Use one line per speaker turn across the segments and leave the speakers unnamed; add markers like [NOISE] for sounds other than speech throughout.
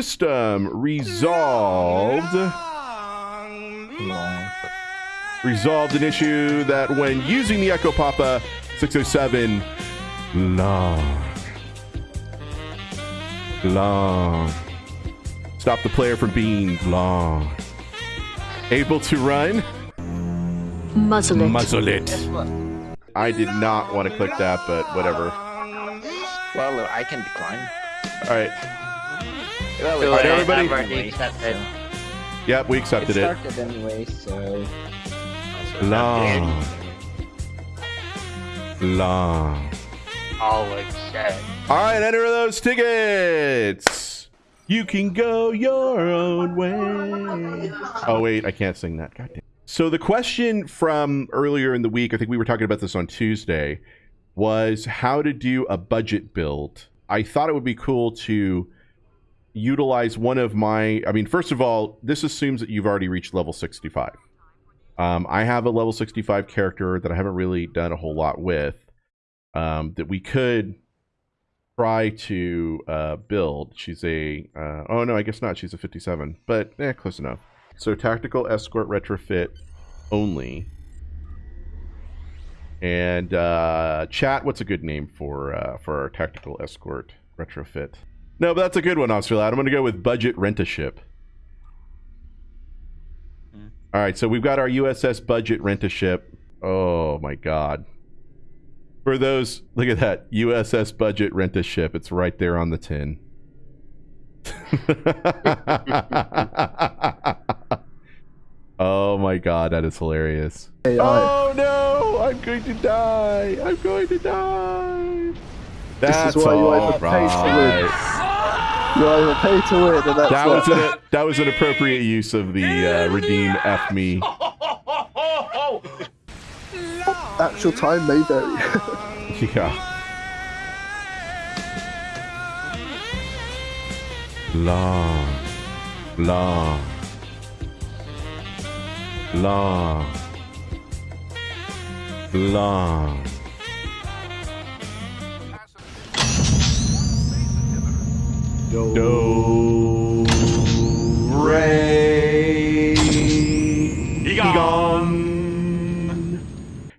System um, resolved.
Long.
Resolved an issue that when using the Echo Papa 607, long, long, stop the player from being long. Able to run,
Muzzle it.
muzzle it. I did not want to click that, but whatever.
Well, I can decline.
All right.
Well,
Do
All right,
it.
everybody.
I've already accepted.
Yep, we accepted it.
started anyway, so
Long, long.
All accept.
All right, enter those tickets. You can go your own way. Oh wait, I can't sing that. God damn. So the question from earlier in the week, I think we were talking about this on Tuesday, was how to do a budget build. I thought it would be cool to utilize one of my. I mean, first of all, this assumes that you've already reached level 65. Um, I have a level 65 character that I haven't really done a whole lot with. Um, that we could try to uh, build. She's a uh, oh no, I guess not. She's a 57, but eh, close enough. So tactical escort retrofit only. And uh, chat, what's a good name for uh, for our tactical escort retrofit? No, but that's a good one, Officer Lad. I'm going to go with budget rent a ship. Hmm. All right, so we've got our USS budget rent a ship. Oh my god. For those, look at that USS budget rent a ship. It's right there on the tin. [LAUGHS] oh my god, that is hilarious. Oh no, I'm going to die. I'm going to die. That's
why you
all
either pay to win.
right.
You either pay to win, and that's
That was an that was an appropriate use of the uh, redeem F me.
actual time may vary. [LAUGHS]
Yeah. Long, long, long, long. Do, re, Egon.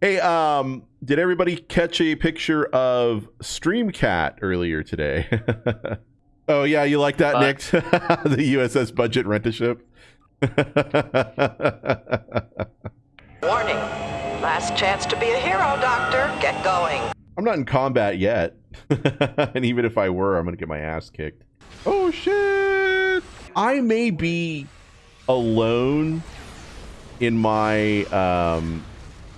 Hey, um, did everybody catch a picture of Streamcat earlier today? [LAUGHS] oh yeah, you like that,
Uh,
Nick? [LAUGHS] the USS budget rent a ship. [LAUGHS]
Warning. Last chance to be a hero, Doctor. Get going.
I'm not in combat yet, and even if I were, I'm gonna get my ass kicked. Oh shit! I may be alone in my um,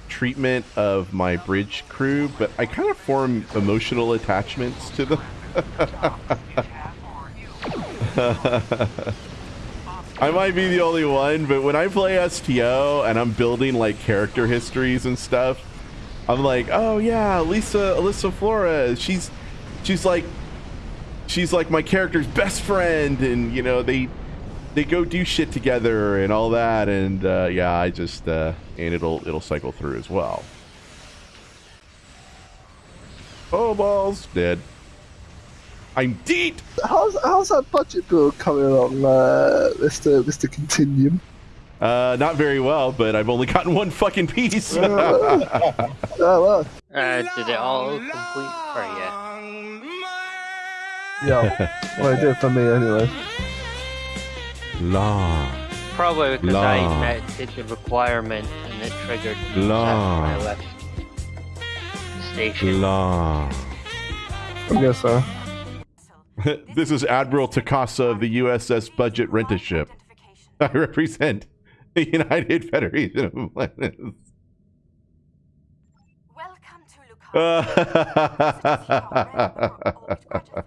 treatment of my bridge crew, but I kind of form emotional attachments to them. [LAUGHS] I might be the only one, but when I play STO and I'm building like character histories and stuff, I'm like, oh yeah, Lisa, Alyssa Flores. She's, she's like, she's like my character's best friend, and you know they, they go do shit together and all that, and uh, yeah, I just, uh, and it'll it'll cycle through as well. Oh balls, dead. I'm deep.
how's how's that budget bill coming along, uh, Mister Mister Continuum?
Uh, not very well, but I've only gotten one fucking piece.
Oh [LAUGHS] well,
Uh, did it all complete for you?
Yeah. [LAUGHS] well, it did for me anyway.
Long.
Probably because
La.
I met, did the requirement and it triggered the
La.
chat when I left the station.
Long.
I guess so. [LAUGHS]
this is Admiral Takasa of the USS Budget Rent a Ship. [LAUGHS] I represent the United Federation of Planets.
Welcome to Lucas.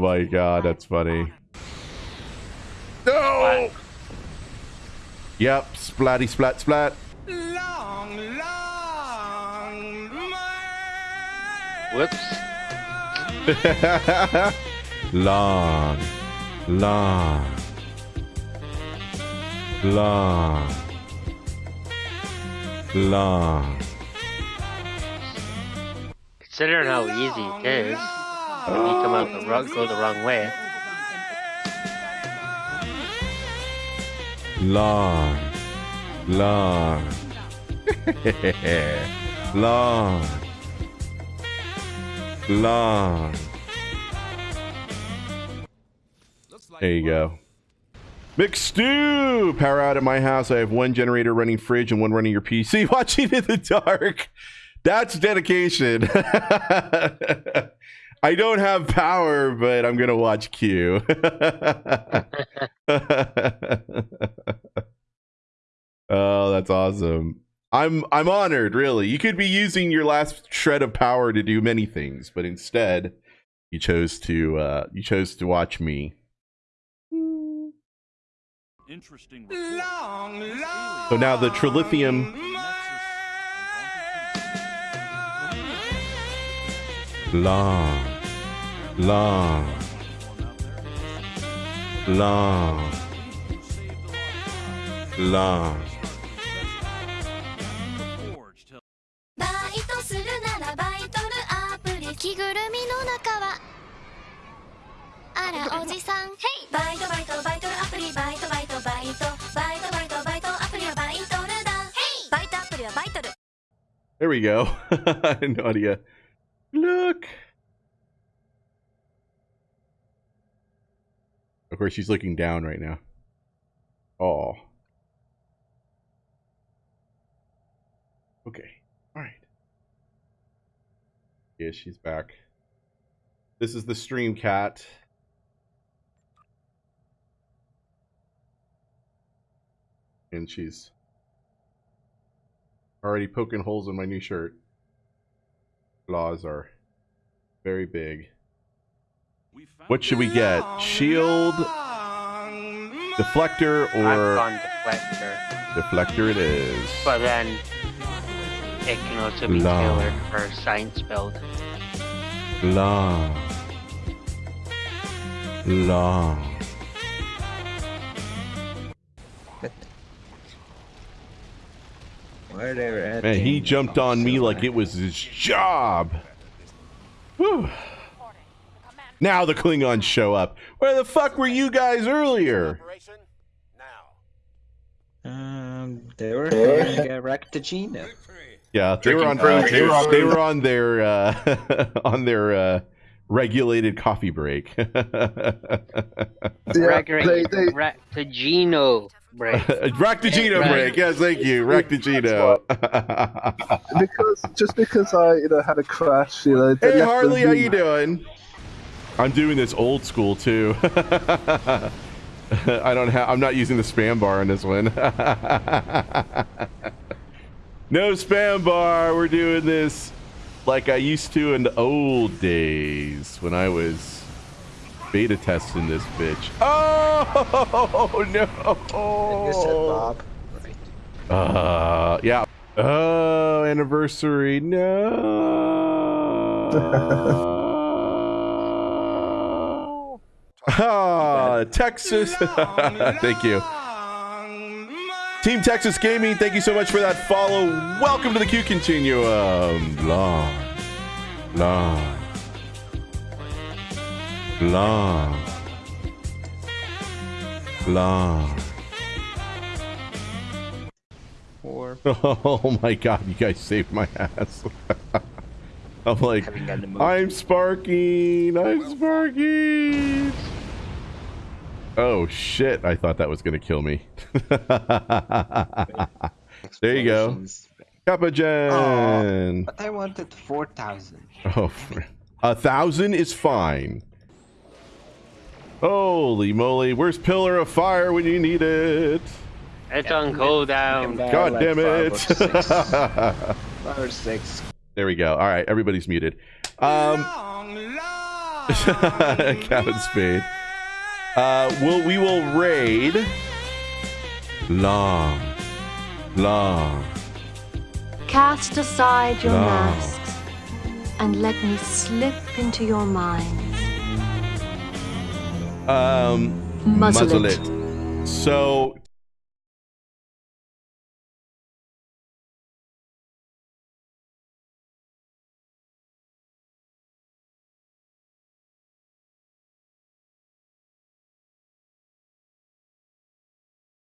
Oh my god, that's funny. No! Yep, splatty splat splat.
Long, Whoops. [LAUGHS]
long, long, long, long.
Considering how easy it is, when you come out the wrong, go the wrong way.
Long, long, [LAUGHS] long, long. There you go. McStew, power out at my house. I have one generator running fridge and one running your PC. [LAUGHS] Watching in the dark. That's dedication. [LAUGHS] I don't have power, but I'm gonna watch Q. [LAUGHS] oh, that's awesome. I'm I'm honored, really. You could be using your last shred of power to do many things, but instead you chose to uh you chose to watch me.
Interesting report.
So now the trilithium long long long long
バイトするならバイトルアプリ着ぐるみの中はあらおじさんヘイバイトバイトバイトルアプリバイトバイトバイトバイトバイトバイトアプリはバイトルだヘイバイトアプリはバイトル
There we go. I had no idea. Course, she's looking down right now. Oh. Okay. All right. Yeah, she's back. This is the stream cat. And she's already poking holes in my new shirt. Claws are very big. What should we get? Shield, deflector,
I've
or
deflector,
deflector? It is.
but then it can also be
Long.
tailored for science build.
Long, long.
Where they were at?
Man, he jumped on me like it was his job. Whew. Now the Klingons show up. Where the fuck were you guys earlier?
Um, they were going uh, Rectagina.
Yeah, they were on. they, were, they were on their uh, [LAUGHS] on their uh, regulated coffee break. [LAUGHS]
Yeah, they, they,
Raktajino break. [LAUGHS]
Raktajino
Right.
break. Yes, thank you. Raktajino.
because just because I you know had a crash, you know. they
hey Harley, how you doing? I'm doing this old school too. [LAUGHS] I don't have. I'm not using the spam bar on this one. [LAUGHS] no spam bar. We're doing this like I used to in the old days when I was beta testing this bitch. [LAUGHS] Oh no!
You said Bob. Right.
Uh, yeah. Oh, anniversary. No. Ah, Texas. [LAUGHS] thank you. Team Texas Gaming, thank you so much for that follow. Welcome to the Q Continuum. Long, long, long, long.
Or
Oh my god, you guys saved my ass. [LAUGHS] I'm like,
Having gotten the move.
I'm sparking, I'm sparking. Oh shit, I thought that was gonna kill me. [LAUGHS] there you go.
explosions.
Kappa Gen.
But I wanted 4,000.
Oh, a thousand is fine. Holy moly, where's Pillar of Fire when you need it?
It's on cooldown.
Down
God
like
damn
five
it.
or. [LAUGHS] Five or six.
There we go. All right, everybody's muted. Um, Captain [LAUGHS] Spade. Uh, will we will raid long, long.
Cast aside your
No.
masks and let me slip into your minds.
Um,
Muzzle
muzzle
it.
it. So